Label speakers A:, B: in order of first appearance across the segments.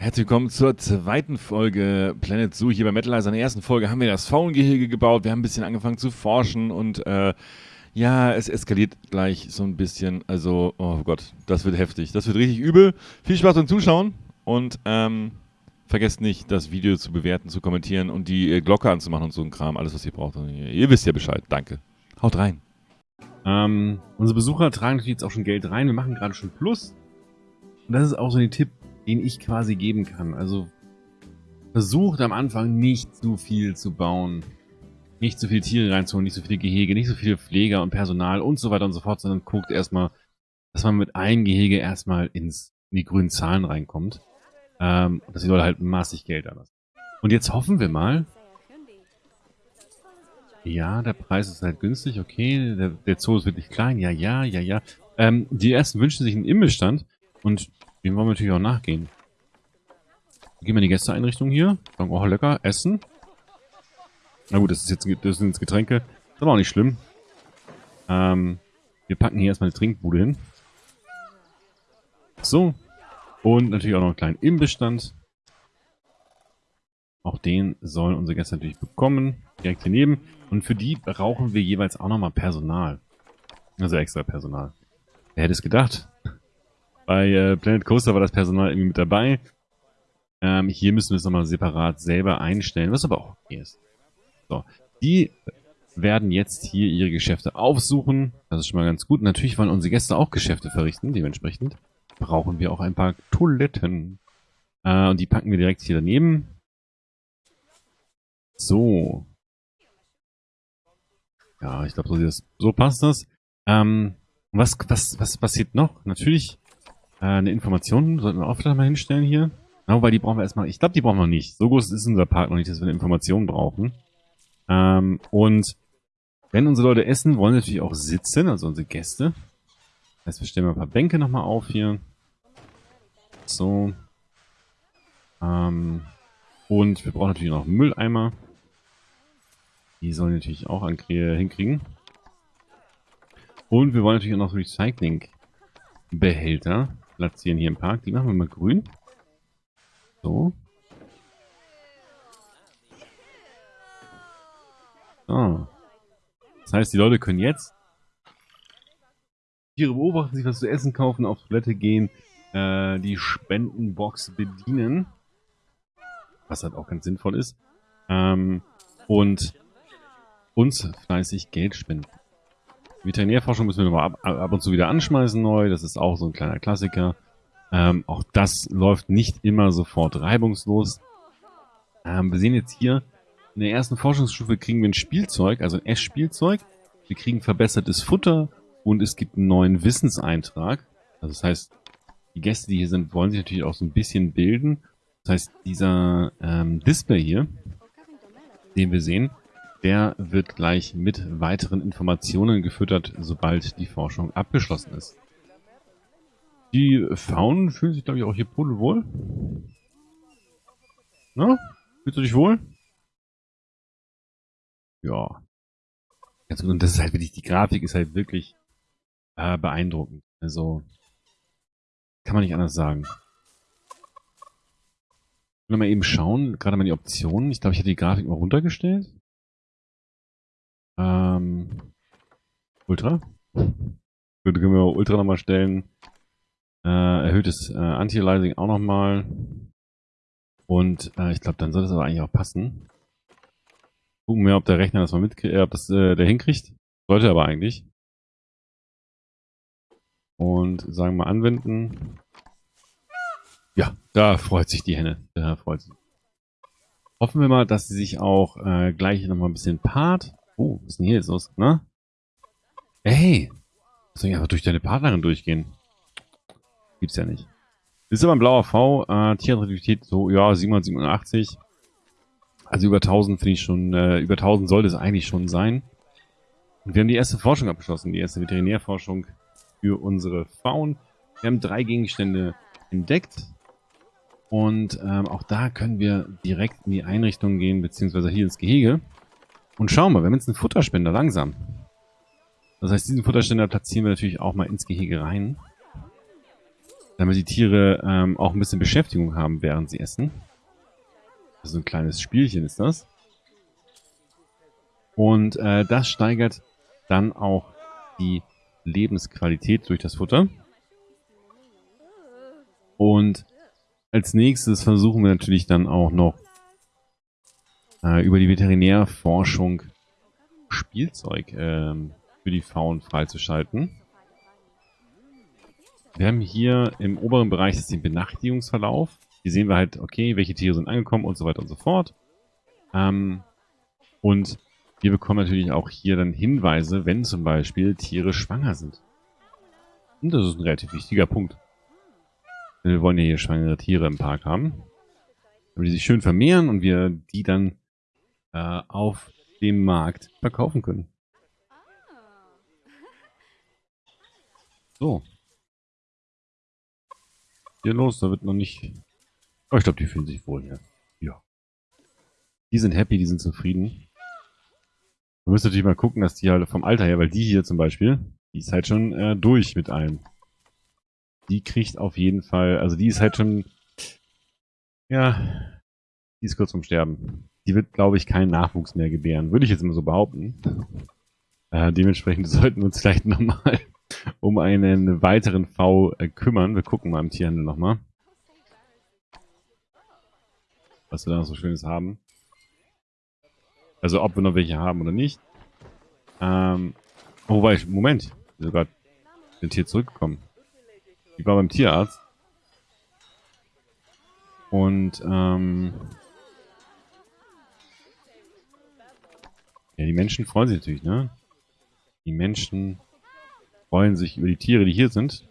A: Herzlich willkommen zur zweiten Folge Planet Zoo hier bei Metalizer. In der ersten Folge haben wir das Faungehege gebaut. Wir haben ein bisschen angefangen zu forschen und äh, ja, es eskaliert gleich so ein bisschen. Also, oh Gott, das wird heftig. Das wird richtig übel. Viel Spaß beim Zuschauen und ähm, vergesst nicht, das Video zu bewerten, zu kommentieren und die äh, Glocke anzumachen und so ein Kram. Alles, was ihr braucht. Ihr wisst ja Bescheid. Danke. Haut rein.
B: Ähm, unsere Besucher tragen natürlich jetzt auch schon Geld rein. Wir machen gerade schon Plus. Und das ist auch so ein Tipp den ich quasi geben kann. Also versucht am Anfang nicht zu viel zu bauen. Nicht zu viele Tiere reinzuholen, nicht so viele Gehege, nicht so viele Pfleger und Personal und so weiter und so fort, sondern guckt erstmal, dass man mit einem Gehege erstmal ins, in die grünen Zahlen reinkommt. Ähm, dass die Leute halt massig Geld anlassen. Und jetzt hoffen wir mal, ja, der Preis ist halt günstig, okay, der, der Zoo ist wirklich klein, ja, ja, ja, ja. Ähm, die ersten wünschen sich einen Imbissstand und dem wollen wir natürlich auch nachgehen. Gehen wir in die Gästeeinrichtung hier. Sagen, oh, lecker, essen. Na gut, das ist jetzt das sind jetzt Getränke. ist aber auch nicht schlimm. Ähm, wir packen hier erstmal eine Trinkbude hin. So. Und natürlich auch noch einen kleinen Imbissstand. Auch den sollen unsere Gäste natürlich bekommen. Direkt daneben. Und für die brauchen wir jeweils auch nochmal Personal. Also extra Personal. Wer hätte es gedacht? Bei äh, Planet Coaster war das Personal irgendwie mit dabei. Ähm, hier müssen wir es nochmal separat selber einstellen, was aber auch okay ist. So, die werden jetzt hier ihre Geschäfte aufsuchen. Das ist schon mal ganz gut. Natürlich wollen unsere Gäste auch Geschäfte verrichten. Dementsprechend brauchen wir auch ein paar Toiletten. Äh, und die packen wir direkt hier daneben. So. Ja, ich glaube, so, so passt das. Ähm, was, was, was passiert noch? Natürlich äh, eine Information sollten wir auch vielleicht mal hinstellen hier. Ja, weil die brauchen wir erstmal. Ich glaube, die brauchen wir nicht. So groß ist unser Park noch nicht, dass wir eine Information brauchen. Ähm, und wenn unsere Leute essen, wollen natürlich auch sitzen, also unsere Gäste. Das heißt, wir stellen mal ein paar Bänke nochmal auf hier. So. Ähm, und wir brauchen natürlich noch Mülleimer. Die sollen natürlich auch hinkriegen. Und wir wollen natürlich auch noch Recycling-Behälter platzieren hier im Park. Die machen wir mal grün. So. So. Das heißt, die Leute können jetzt Tiere beobachten, sich was zu essen kaufen, auf Toilette gehen, äh, die Spendenbox bedienen. Was halt auch ganz sinnvoll ist. Ähm, und uns fleißig Geld spenden. Veterinärforschung müssen wir nochmal ab, ab, und zu wieder anschmeißen neu. Das ist auch so ein kleiner Klassiker. Ähm, auch das läuft nicht immer sofort reibungslos. Ähm, wir sehen jetzt hier, in der ersten Forschungsstufe kriegen wir ein Spielzeug, also ein Essspielzeug. Wir kriegen verbessertes Futter und es gibt einen neuen Wissenseintrag. Also das heißt, die Gäste, die hier sind, wollen sich natürlich auch so ein bisschen bilden. Das heißt, dieser ähm, Display hier, den wir sehen, der wird gleich mit weiteren Informationen gefüttert, sobald die Forschung abgeschlossen ist. Die Faunen fühlen sich, glaube ich, auch hier pudelwohl. Na? Fühlst du dich wohl? Ja. Ganz gut. Und das ist halt wirklich, die Grafik ist halt wirklich äh, beeindruckend. Also, kann man nicht anders sagen. Ich will mal eben schauen, gerade mal die Optionen. Ich glaube, ich hatte die Grafik mal runtergestellt. Ähm, Ultra. Gut, können wir Ultra nochmal stellen. Äh, erhöhtes äh, Anti-Aliasing auch nochmal. Und äh, ich glaube, dann soll das aber eigentlich auch passen. Gucken wir, ob der Rechner das mal mitkriegt, äh, ob das äh, der hinkriegt. Sollte aber eigentlich. Und sagen wir anwenden. Ja, da freut sich die Henne. Da freut sich. Hoffen wir mal, dass sie sich auch äh, gleich nochmal ein bisschen paart. Oh, was ist denn hier jetzt los? Ne? Hey! Soll ich einfach durch deine Partnerin durchgehen? Gibt's ja nicht. Ist aber ein blauer V. Äh, Tierattraktivität so, ja, 787. Also über 1000 finde ich schon, äh, über 1000 sollte es eigentlich schon sein. Und wir haben die erste Forschung abgeschlossen, die erste Veterinärforschung für unsere Faun. Wir haben drei Gegenstände entdeckt. Und ähm, auch da können wir direkt in die Einrichtung gehen, beziehungsweise hier ins Gehege. Und schauen wir, wir haben jetzt einen Futterspender, langsam. Das heißt, diesen Futterspender platzieren wir natürlich auch mal ins Gehege rein. damit die Tiere ähm, auch ein bisschen Beschäftigung haben, während sie essen. Also ein kleines Spielchen ist das. Und äh, das steigert dann auch die Lebensqualität durch das Futter. Und als nächstes versuchen wir natürlich dann auch noch äh, über die Veterinärforschung Spielzeug ähm, für die Faunen freizuschalten. Wir haben hier im oberen Bereich das den Benachrichtigungsverlauf. Hier sehen wir halt, okay, welche Tiere sind angekommen und so weiter und so fort. Ähm, und wir bekommen natürlich auch hier dann Hinweise, wenn zum Beispiel Tiere schwanger sind. Und das ist ein relativ wichtiger Punkt. Wir wollen ja hier schwangere Tiere im Park haben. Damit die sich schön vermehren und wir die dann äh, auf dem Markt verkaufen können. So. Hier los, da wird noch nicht... Oh, ich glaube, die fühlen sich wohl hier. Ja. Die sind happy, die sind zufrieden. Man müsste natürlich mal gucken, dass die halt vom Alter her, weil die hier zum Beispiel, die ist halt schon äh, durch mit allem. Die kriegt auf jeden Fall, also die ist halt schon, ja, die ist kurz vorm Sterben. Die wird, glaube ich, keinen Nachwuchs mehr gebären. Würde ich jetzt immer so behaupten. Äh, dementsprechend sollten wir uns vielleicht nochmal um einen weiteren V äh, kümmern. Wir gucken mal im Tierhandel nochmal. Was wir da noch so Schönes haben. Also ob wir noch welche haben oder nicht. Ähm, oh, wobei ich, Moment, sogar sind hier zurückgekommen. Ich war beim Tierarzt. Und, ähm, ja, die Menschen freuen sich natürlich, ne? Die Menschen freuen sich über die Tiere, die hier sind.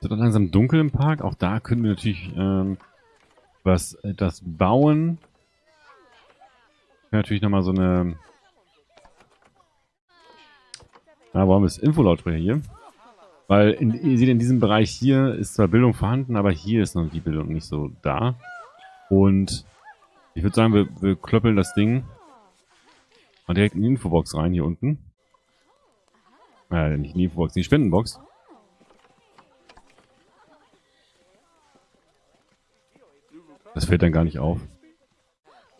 B: Es wird langsam dunkel im Park. Auch da können wir natürlich ähm, was etwas bauen. Natürlich nochmal so eine... Na, warum ist Infolautsprecher hier? Weil in, ihr seht, in diesem Bereich hier ist zwar Bildung vorhanden, aber hier ist noch die Bildung nicht so da. Und ich würde sagen, wir, wir klöppeln das Ding mal direkt in die Infobox rein, hier unten. Äh, nicht in die Infobox, in die Spendenbox. Das fällt dann gar nicht auf.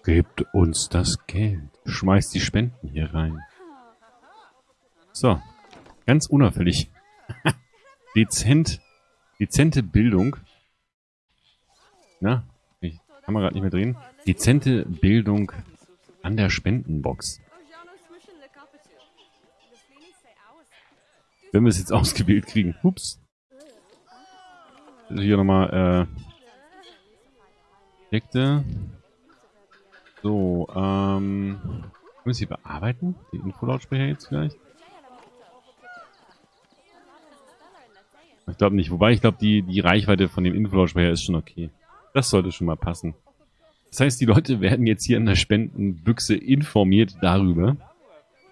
B: Gebt uns das Geld. Schmeißt die Spenden hier rein. So. Ganz unauffällig. Dezent. Dezente Bildung. Na, ich kann man gerade nicht mehr drehen. Dezente Bildung an der Spendenbox. Wenn wir es jetzt ausgewählt kriegen. Ups. Also hier nochmal, äh, Objekte. So, ähm, können wir sie bearbeiten? Die Infolautsprecher jetzt vielleicht? Ich glaube nicht. Wobei, ich glaube, die, die Reichweite von dem Infolautsprecher ist schon okay. Das sollte schon mal passen. Das heißt, die Leute werden jetzt hier in der Spendenbüchse informiert darüber,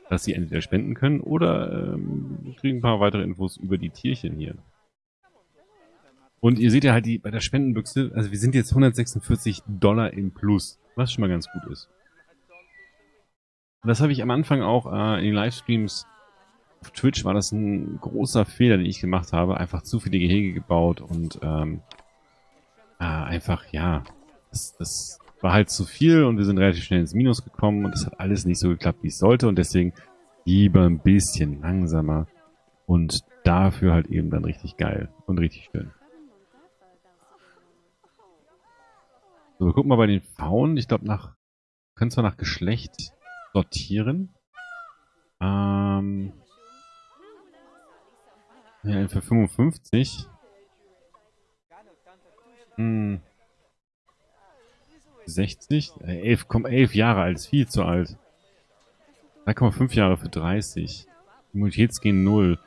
B: dass sie entweder spenden können oder ähm, kriegen ein paar weitere Infos über die Tierchen hier. Und ihr seht ja halt die bei der Spendenbüchse, also wir sind jetzt 146 Dollar im Plus, was schon mal ganz gut ist. Das habe ich am Anfang auch äh, in den Livestreams auf Twitch war das ein großer Fehler, den ich gemacht habe. Einfach zu viele Gehege gebaut und ähm, äh, einfach, ja, das, das war halt zu viel und wir sind relativ schnell ins Minus gekommen und es hat alles nicht so geklappt, wie es sollte und deswegen lieber ein bisschen langsamer und dafür halt eben dann richtig geil und richtig schön. So, wir gucken mal bei den Faunen. Ich glaube, nach können zwar nach Geschlecht sortieren. Ähm, ja, für 55. Hm. 60? 11, komm, 11 Jahre alt, ist viel zu alt. 3,5 Jahre für 30. Immunitätsgen 0.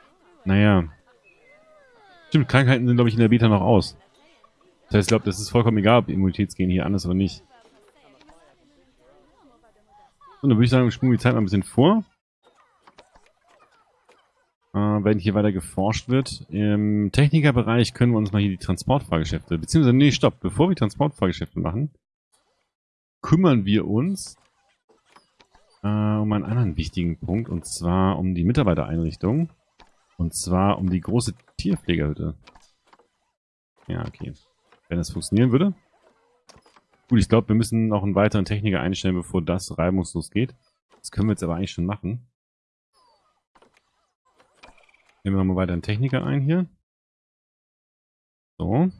B: Naja. Stimmt, Krankheiten sind, glaube ich, in der Beta noch aus. Das heißt, ich glaube, das ist vollkommen egal, ob Immunitätsgen hier an ist oder nicht. Und dann würde ich sagen, wir springen die Zeit mal ein bisschen vor. Äh, wenn hier weiter geforscht wird. Im Technikerbereich können wir uns mal hier die Transportfahrgeschäfte, beziehungsweise, nee, stopp, bevor wir Transportfahrgeschäfte machen, kümmern wir uns äh, um einen anderen wichtigen Punkt, und zwar um die Mitarbeitereinrichtung. Und zwar um die große Tierpflegerhütte. Ja, okay. Wenn das funktionieren würde. Gut, ich glaube, wir müssen noch einen weiteren Techniker einstellen, bevor das reibungslos geht. Das können wir jetzt aber eigentlich schon machen. Nehmen wir mal weiter einen Techniker ein hier. So.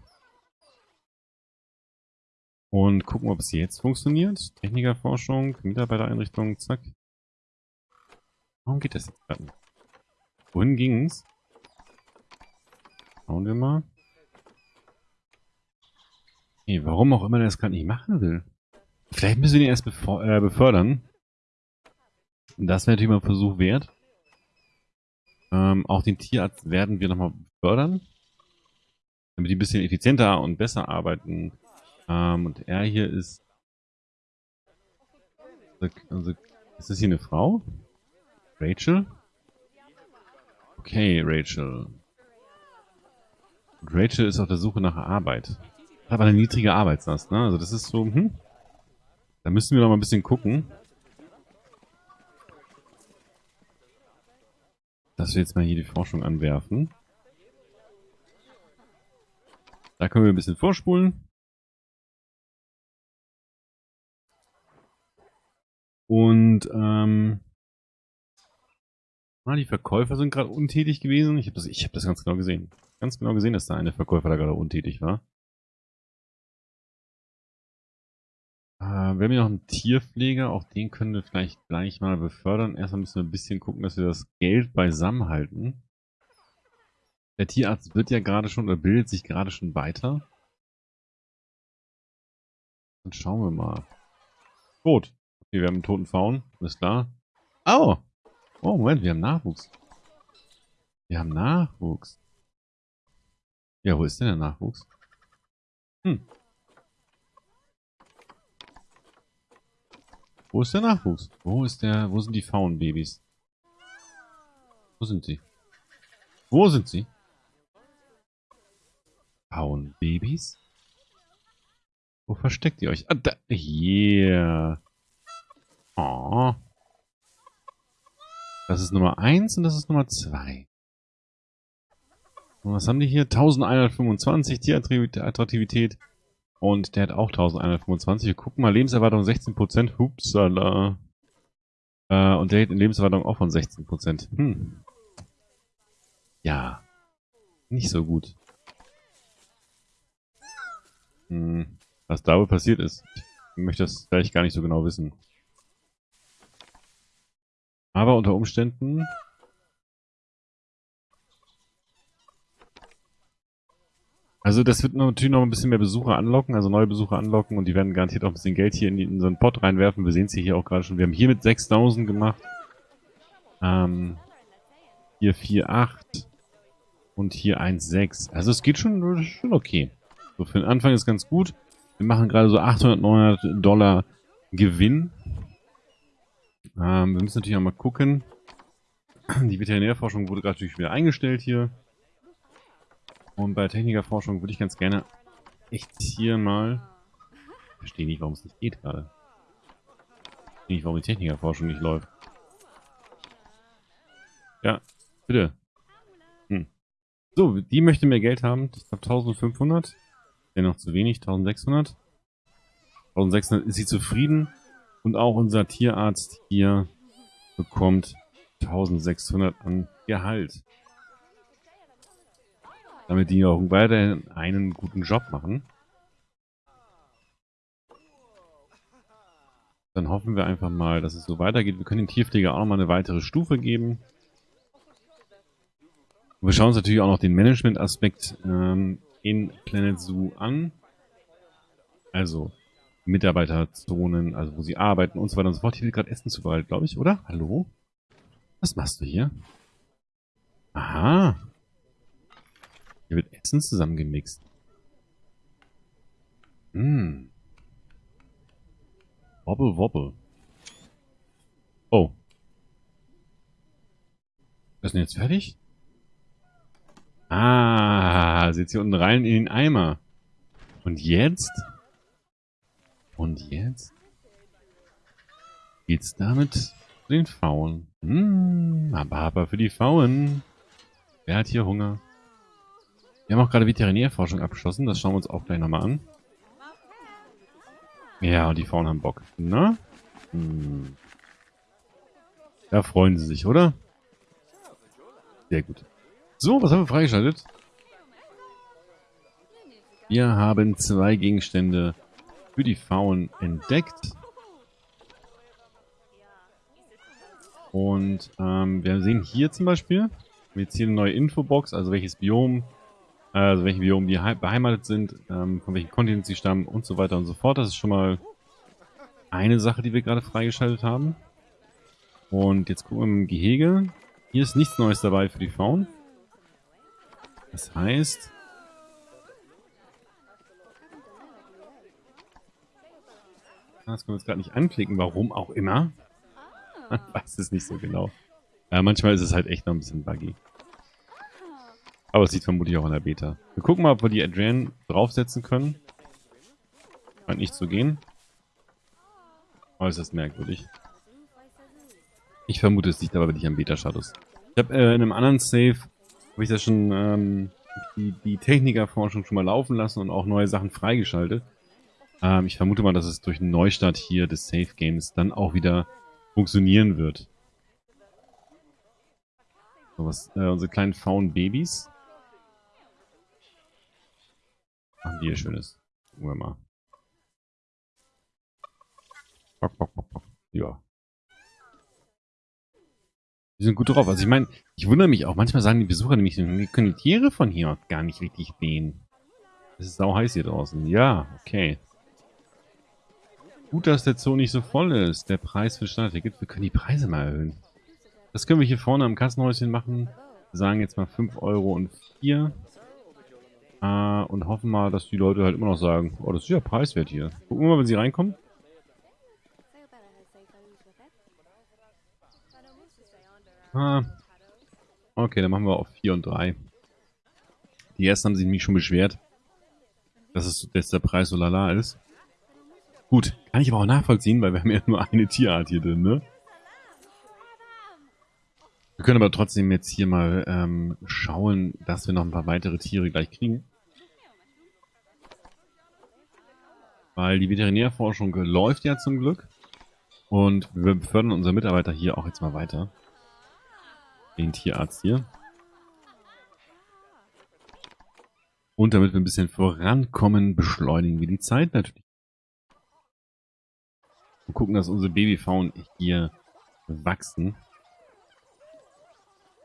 B: Und gucken, ob es jetzt funktioniert. Technikerforschung, Mitarbeitereinrichtung, zack. Warum geht das jetzt gerade nicht? Wohin ging's? Schauen wir mal. Nee, warum auch immer der das gerade nicht machen will. Vielleicht müssen wir ihn erst äh, befördern. Das wäre natürlich mal ein Versuch wert. Ähm, auch den Tierarzt werden wir nochmal befördern. Damit die ein bisschen effizienter und besser arbeiten. Ähm, und er hier ist... Also, ist das hier eine Frau? Rachel? Okay, Rachel. Und Rachel ist auf der Suche nach Arbeit. Hat aber eine niedrige Arbeitslast, ne? Also das ist so, hm. Da müssen wir noch mal ein bisschen gucken. Dass wir jetzt mal hier die Forschung anwerfen. Da können wir ein bisschen vorspulen. Und, ähm... Ah, die Verkäufer sind gerade untätig gewesen. Ich habe das, hab das ganz genau gesehen. Ganz genau gesehen, dass da eine Verkäufer da gerade untätig war. Äh, wir haben hier noch einen Tierpfleger. Auch den können wir vielleicht gleich mal befördern. Erstmal müssen wir ein bisschen gucken, dass wir das Geld beisammen halten. Der Tierarzt wird ja gerade schon, oder bildet sich gerade schon weiter. Dann schauen wir mal. Gut. Okay, wir haben einen toten Faun. Alles klar. Au! Oh, Moment, wir haben Nachwuchs. Wir haben Nachwuchs. Ja, wo ist denn der Nachwuchs? Hm. Wo ist der Nachwuchs? Wo ist der, wo sind die Faunbabys? Wo sind sie? Wo sind sie? Faunbabys? Wo versteckt ihr euch? Ah, da, hier. Oh. Das ist Nummer 1 und das ist Nummer 2. Und was haben die hier? 1125 Tierattraktivität. Und der hat auch 1125. Wir gucken mal, Lebenserwartung 16%. Hupsala. Äh, und der hat eine Lebenserwartung auch von 16%. Hm. Ja. Nicht so gut. Hm. Was da wohl passiert ist. Ich möchte das gleich gar nicht so genau wissen. Aber unter Umständen... Also das wird natürlich noch ein bisschen mehr Besucher anlocken, also neue Besucher anlocken und die werden garantiert auch ein bisschen Geld hier in, die, in so einen Pot reinwerfen. Wir sehen es hier auch gerade schon. Wir haben hier mit 6000 gemacht. Ähm, hier 4,8 und hier 1,6. Also es geht schon, schon okay. So für den Anfang ist ganz gut. Wir machen gerade so 800, 900 Dollar Gewinn. Ähm, wir müssen natürlich auch mal gucken. Die Veterinärforschung wurde gerade natürlich wieder eingestellt hier. Und bei Technikerforschung würde ich ganz gerne echt hier mal... Ich verstehe nicht, warum es nicht geht gerade. Ich verstehe nicht, warum die Technikerforschung nicht läuft. Ja, bitte. Hm. So, die möchte mehr Geld haben. Ich glaube 1500. Wäre noch zu wenig, 1600. 1600 ist sie zufrieden. Und auch unser Tierarzt hier bekommt 1600 an Gehalt. Damit die auch weiterhin einen guten Job machen. Dann hoffen wir einfach mal, dass es so weitergeht. Wir können den Tierpfleger auch noch mal eine weitere Stufe geben. Und wir schauen uns natürlich auch noch den Management-Aspekt ähm, in Planet Zoo an. Also, Mitarbeiterzonen, also wo sie arbeiten und so weiter und so fort. Hier wird gerade Essen zubereitet, glaube ich, oder? Hallo? Was machst du hier? Aha. Hier wird Essen zusammengemixt. Hm. Wobble, wobble. Oh. ist denn jetzt fertig? Ah, sitzt hier unten rein in den Eimer. Und jetzt? Und jetzt geht's damit den Pfauen. Hm, aber aber für die Pfauen. Wer hat hier Hunger? Wir haben auch gerade Veterinärforschung abgeschlossen. Das schauen wir uns auch gleich nochmal an. Ja, die Frauen haben Bock. Na? Hm. Da freuen sie sich, oder? Sehr gut. So, was haben wir freigeschaltet? Wir haben zwei Gegenstände für die Faunen entdeckt. Und ähm, wir sehen hier zum Beispiel, jetzt hier eine neue Infobox, also welches Biom, also welche Biome die beheimatet sind, ähm, von welchem Kontinent sie stammen und so weiter und so fort. Das ist schon mal eine Sache, die wir gerade freigeschaltet haben. Und jetzt gucken wir im Gehege. Hier ist nichts Neues dabei für die Faunen. Das heißt... Das können wir jetzt gerade nicht anklicken, warum auch immer. Man weiß es nicht so genau. Ja, manchmal ist es halt echt noch ein bisschen buggy. Aber es liegt vermutlich auch an der Beta. Wir gucken mal, ob wir die Adrian draufsetzen können. Scheint nicht zu gehen. Äußerst merkwürdig. Ich vermute, es liegt aber wirklich am Beta-Status. Ich habe äh, in einem anderen Save, habe ich da schon ähm, die, die Technikerforschung schon mal laufen lassen und auch neue Sachen freigeschaltet. Ähm, ich vermute mal, dass es durch einen Neustart hier des Save Games dann auch wieder funktionieren wird. So, was, äh, unsere kleinen faulen Babys. Machen die hier Schönes. Gucken wir mal. Bock, bock, bock, bock. Ja. Die sind gut drauf. Also ich meine, ich wundere mich auch. Manchmal sagen die Besucher nämlich, wir können die Tiere von hier gar nicht richtig sehen. Es ist sau heiß hier draußen. Ja, okay. Gut, dass der Zoo nicht so voll ist. Der Preis für Standardticket. Wir können die Preise mal erhöhen. Das können wir hier vorne am Kassenhäuschen machen. Wir sagen jetzt mal 5 Euro und 4. Äh, und hoffen mal, dass die Leute halt immer noch sagen, oh, das ist ja preiswert hier. Gucken wir mal, wenn sie reinkommen. Ah. Okay, dann machen wir auf 4 und 3. Die ersten haben sich nämlich schon beschwert, dass, es, dass der Preis so lala ist. Gut, kann ich aber auch nachvollziehen, weil wir haben ja nur eine Tierart hier drin, ne? Wir können aber trotzdem jetzt hier mal ähm, schauen, dass wir noch ein paar weitere Tiere gleich kriegen. Weil die Veterinärforschung läuft ja zum Glück. Und wir befördern unsere Mitarbeiter hier auch jetzt mal weiter. Den Tierarzt hier. Und damit wir ein bisschen vorankommen, beschleunigen wir die Zeit natürlich. Und gucken, dass unsere Babyfaunen hier wachsen.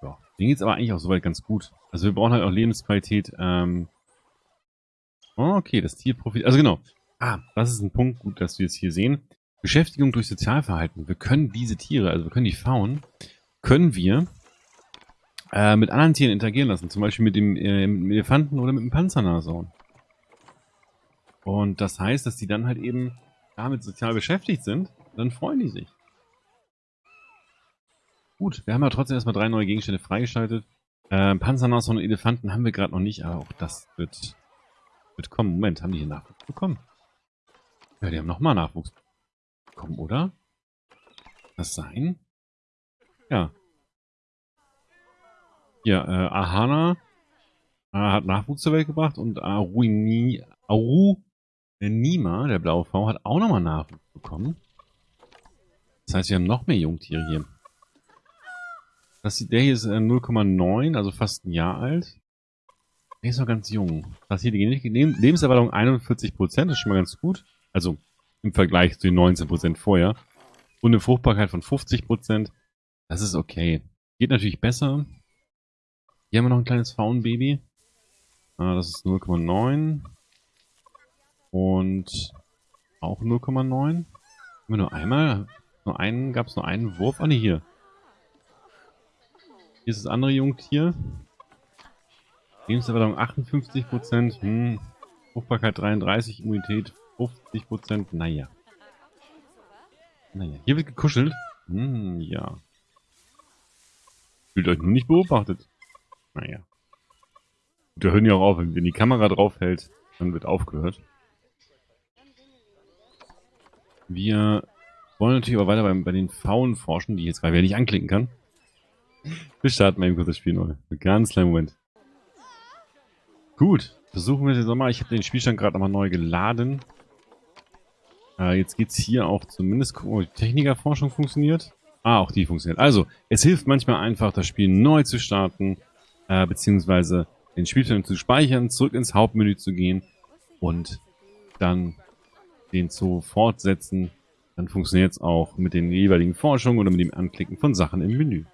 B: Ja, denen geht es aber eigentlich auch soweit ganz gut. Also wir brauchen halt auch Lebensqualität. Ähm oh, okay, das Tier profitiert. Also genau. Ah, das ist ein Punkt, gut, dass wir es hier sehen. Beschäftigung durch Sozialverhalten. Wir können diese Tiere, also wir können die Faunen, können wir äh, mit anderen Tieren interagieren lassen. Zum Beispiel mit dem, äh, mit dem Elefanten oder mit dem Panzernashorn. Und das heißt, dass die dann halt eben damit sozial beschäftigt sind, dann freuen die sich. Gut, wir haben ja trotzdem erstmal drei neue Gegenstände freigeschaltet. Äh, Panzernashorn und Elefanten haben wir gerade noch nicht, aber auch das wird, wird kommen. Moment, haben die hier Nachwuchs bekommen? Ja, die haben nochmal Nachwuchs bekommen, oder? Das sein? Ja. Hier, äh, Ahana äh, hat Nachwuchs zur Welt gebracht und Aruini, Aru Nima, der blaue V, hat auch nochmal Nachwuchs bekommen. Das heißt, wir haben noch mehr Jungtiere hier. Das, der hier ist äh, 0,9, also fast ein Jahr alt. Der ist noch ganz jung. Das hier die Lebenserwartung 41%, das ist schon mal ganz gut. Also im Vergleich zu den 19% vorher. Und eine Fruchtbarkeit von 50%. Das ist okay. Geht natürlich besser. Hier haben wir noch ein kleines Faunbaby. Ah, das ist 0,9. Und auch 0,9. Haben wir nur einmal? Nur einen, gab es nur einen Wurf? Ah ne, hier. Hier ist das andere Jungtier. Lebenserwartung 58%. Hm. Fruchtbarkeit 33, Immunität 50%. Naja. Naja, hier wird gekuschelt. Hm, ja. Fühlt euch nur nicht beobachtet. Naja. Wir hören ja auch auf, wenn die Kamera drauf hält, dann wird aufgehört. Wir wollen natürlich aber weiter bei, bei den Faulen forschen, die jetzt gerade nicht anklicken kann. Wir starten mal eben kurz das Spiel neu. Einen ganz kleinen Moment. Gut, versuchen wir es jetzt nochmal. Ich habe den Spielstand gerade nochmal neu geladen. Äh, jetzt geht's hier auch zumindest gucken, ob die Technikerforschung funktioniert. Ah, auch die funktioniert. Also, es hilft manchmal einfach, das Spiel neu zu starten, äh, beziehungsweise den Spielstand zu speichern, zurück ins Hauptmenü zu gehen und dann den zu fortsetzen. Dann funktioniert es auch mit den jeweiligen Forschungen oder mit dem Anklicken von Sachen im Menü.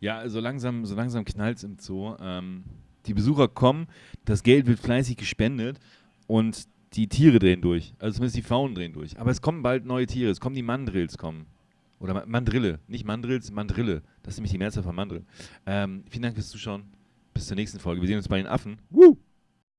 A: Ja, so langsam, so langsam knallt es im Zoo. Ähm, die Besucher kommen, das Geld wird fleißig gespendet und die Tiere drehen durch. Also zumindest die Faunen drehen durch. Aber es kommen bald neue Tiere. Es kommen die Mandrills kommen. Oder Mandrille. Nicht Mandrills, Mandrille. Das ist nämlich die Mehrzahl von Mandrill. Ähm, vielen Dank fürs Zuschauen. Bis zur nächsten Folge. Wir sehen uns bei den Affen. Woo!